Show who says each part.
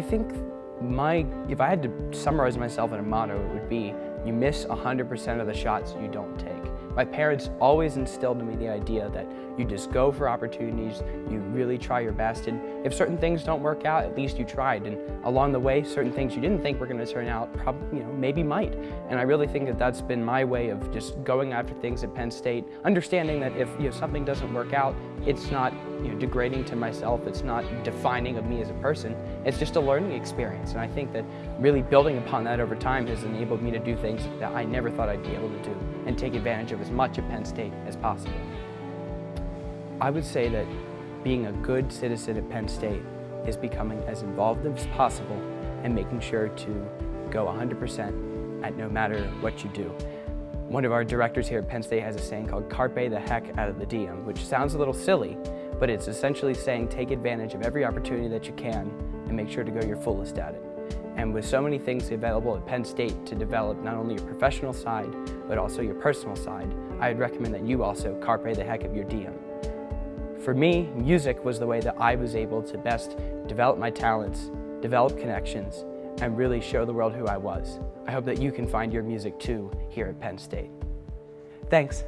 Speaker 1: think my, if I had to summarize myself in a motto, it would be, you miss 100% of the shots you don't take. My parents always instilled in me the idea that you just go for opportunities, you really try your best, and if certain things don't work out, at least you tried. And along the way, certain things you didn't think were going to turn out, probably, you know, maybe might. And I really think that that's been my way of just going after things at Penn State, understanding that if you know, something doesn't work out, it's not you know, degrading to myself, it's not defining of me as a person, it's just a learning experience. And I think that really building upon that over time has enabled me to do things that I never thought I'd be able to do and take advantage of as much at Penn State as possible. I would say that being a good citizen at Penn State is becoming as involved as possible and making sure to go 100% at no matter what you do. One of our directors here at Penn State has a saying called carpe the heck out of the diem, which sounds a little silly, but it's essentially saying take advantage of every opportunity that you can and make sure to go your fullest at it. And with so many things available at Penn State to develop not only your professional side, but also your personal side, I'd recommend that you also carpe the heck of your diem. For me, music was the way that I was able to best develop my talents, develop connections, and really show the world who I was. I hope that you can find your music too here at Penn State. Thanks.